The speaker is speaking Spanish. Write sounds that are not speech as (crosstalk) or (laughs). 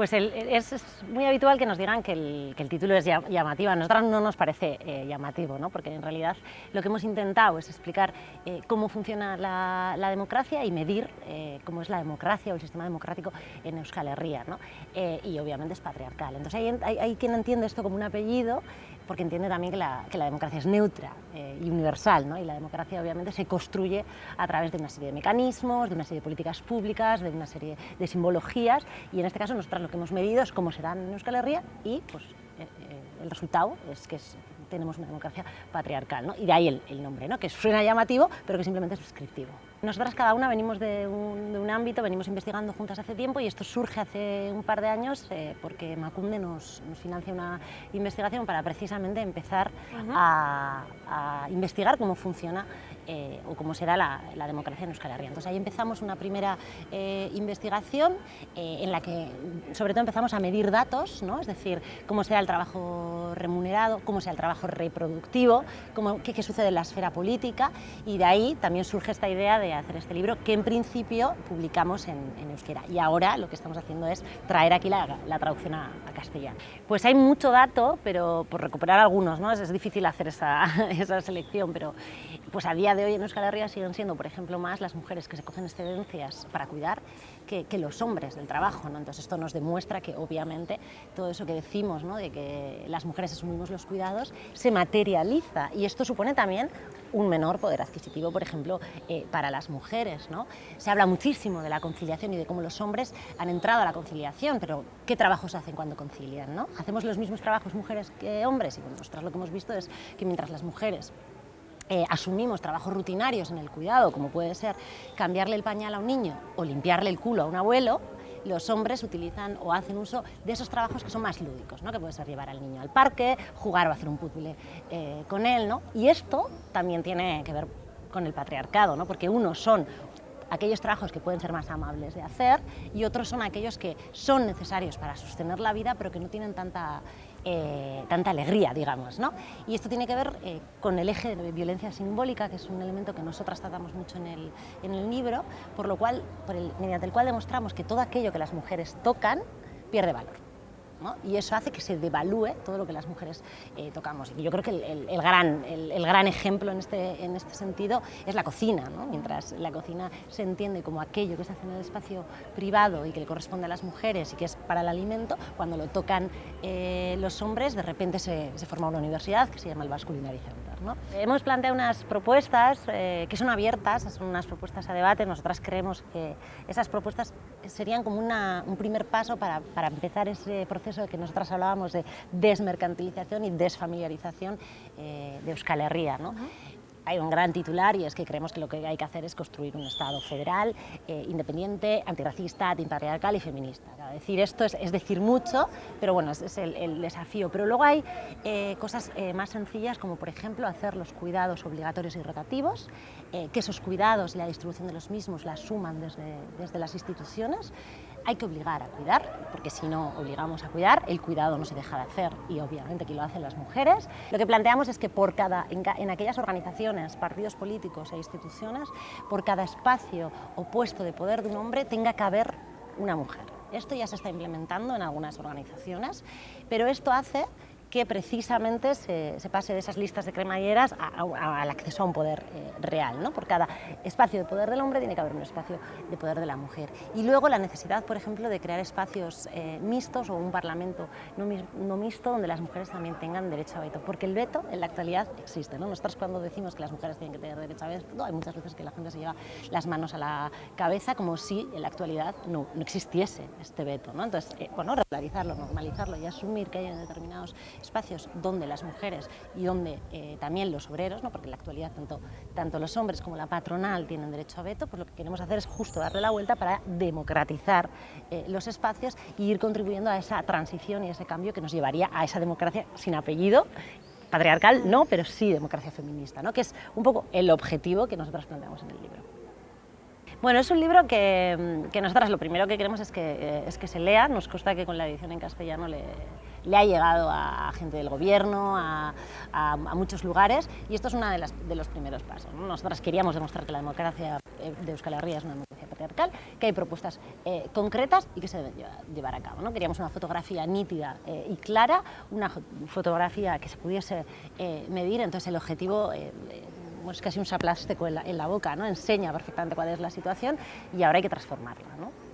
Pues es, muy habitual que nos digan que el, título es llamativo. A nosotros no nos parece eh, llamativo, ¿no? porque en realidad lo que hemos intentado es explicar eh, cómo funciona la, democracia y medir eh, cómo es la democracia o el sistema democrático en Euskal Herria. ¿no? y obviamente es patriarcal. Entonces hay, quien entiende esto como un apellido porque entiende también que la, democracia es neutra y universal. ¿no? Y la democracia obviamente se construye a través de una serie de mecanismos, de una serie de políticas públicas, de una serie de simbologías y en este caso nosotros que hemos medido es cómo serán en Euskal Herria y pues, eh, eh, el resultado es que tenemos una democracia patriarcal, ¿no? y de ahí el, nombre, ¿no? que suena llamativo, pero que simplemente es descriptivo. Nosotras cada una venimos de un, ámbito, venimos investigando juntas hace tiempo y esto surge hace un par de años eh, porque Macunde nos, financia una investigación para precisamente empezar a, investigar cómo funciona eh, o cómo será la, democracia en Euskal Herria. Entonces ahí empezamos una primera eh, investigación en la que sobre todo empezamos a medir datos, ¿no? es decir, cómo será el trabajo remunerado, cómo será el trabajo reproductivo, cómo, qué, sucede en la esfera política y de ahí también surge esta idea de hacer este libro que en principio publicamos en, euskera y ahora lo que estamos haciendo es traer aquí la, traducción a, castellano. Pues hay mucho dato, pero por recuperar algunos, ¿no? es, difícil hacer esa, (laughs) esa, selección, pero pues a día de hoy en Euskal Herria siguen siendo, por ejemplo, más las mujeres que se cogen excedencias para cuidar que, los hombres del trabajo. ¿no? Entonces esto nos demuestra que obviamente todo eso que decimos, ¿no? de que las mujeres asumimos los cuidados, se materializa y esto supone también un menor poder adquisitivo, por ejemplo, eh, para las mujeres. ¿no? Se habla muchísimo de la conciliación y de cómo los hombres han entrado a la conciliación, pero ¿qué trabajos hacen cuando concilian? ¿no? ¿Hacemos los mismos trabajos mujeres que hombres? Y bueno, lo que hemos visto es que mientras las mujeres eh, asumimos trabajos rutinarios en el cuidado, como puede ser cambiarle el pañal a un niño o limpiarle el culo a un abuelo, los hombres utilizan o hacen uso de esos trabajos que son más lúdicos, ¿no? que puede ser llevar al niño al parque, jugar o hacer un puzzle eh, con él. ¿no? Y esto también tiene que ver con el patriarcado, ¿no? porque unos son aquellos trabajos que pueden ser más amables de hacer y otros son aquellos que son necesarios para sostener la vida pero que no tienen tanta eh, tanta alegría, digamos. ¿no? Y esto tiene que ver eh, con el eje de violencia simbólica, que es un elemento que nosotras tratamos mucho en el, en el libro, por lo cual, por el, mediante el cual demostramos que todo aquello que las mujeres tocan pierde valor y eso hace que se devalúe todo lo que las mujeres eh, tocamos. Y yo creo que el, gran, el, gran ejemplo en este, en este sentido es la cocina, mientras la cocina se entiende como aquello que se hace en el espacio privado y que le corresponde a las mujeres y que es para el alimento, cuando lo tocan eh, los hombres de repente se, forma una universidad que se llama el Basque Culinary Hemos planteado unas propuestas eh, que son abiertas, son unas propuestas a debate, nosotras creemos que esas propuestas serían como un primer paso para, para empezar ese proceso eso que nosotras hablábamos de desmercantilización y desfamiliarización eh, de Euskal Herria. ¿no? Hay un gran titular y es que creemos que lo que hay que hacer es construir un Estado federal, eh, independiente, antirracista, antipatriarcal y feminista. decir esto es, decir mucho, pero bueno, es, es el, desafío. Pero luego hay eh, cosas más sencillas como por ejemplo hacer los cuidados obligatorios y rotativos, que esos cuidados y la distribución de los mismos la suman desde, desde las instituciones, hay que obligar a cuidar, porque si no obligamos a cuidar, el cuidado no se deja de hacer y obviamente aquí lo hacen las mujeres. Lo que planteamos es que por cada, en, aquellas organizaciones, partidos políticos e instituciones, por cada espacio o puesto de poder de un hombre tenga que haber una mujer. Esto ya se está implementando en algunas organizaciones, pero esto hace que precisamente se, pase de esas listas de cremalleras al acceso a un poder eh, real. ¿no? Por cada espacio de poder del hombre tiene que haber un espacio de poder de la mujer. Y luego la necesidad, por ejemplo, de crear espacios eh, mixtos o un parlamento no, mixto donde las mujeres también tengan derecho a veto, porque el veto en la actualidad existe. ¿no? Nosotros cuando decimos que las mujeres tienen que tener derecho a veto, hay muchas veces que la gente se lleva las manos a la cabeza como si en la actualidad no, existiese este veto. ¿no? Entonces, eh, bueno, regularizarlo, normalizarlo y asumir que hay determinados espacios donde las mujeres y donde eh, también los obreros, ¿no? porque en la actualidad tanto, tanto los hombres como la patronal tienen derecho a veto, pues lo que queremos hacer es justo darle la vuelta para democratizar eh, los espacios y ir contribuyendo a esa transición y ese cambio que nos llevaría a esa democracia sin apellido patriarcal no, pero sí democracia feminista, ¿no? que es un poco el objetivo que nosotros planteamos en el libro. Bueno, es un libro que, que nosotras lo primero que queremos es que, eh, es que se lea, nos consta que con la edición en castellano le, le ha llegado a gente del gobierno, a, muchos lugares y esto es uno de, de, los primeros pasos. Nosotras queríamos demostrar que la democracia eh, de Euskal Herria es una democracia patriarcal, que hay propuestas eh, concretas y que se deben llevar, a cabo. ¿no? Queríamos una fotografía nítida eh, y clara, una fotografía que se pudiese medir, entonces el objetivo es casi un saplástico en la, boca, ¿no? enseña perfectamente cuál es la situación y ahora hay que transformarla. ¿no?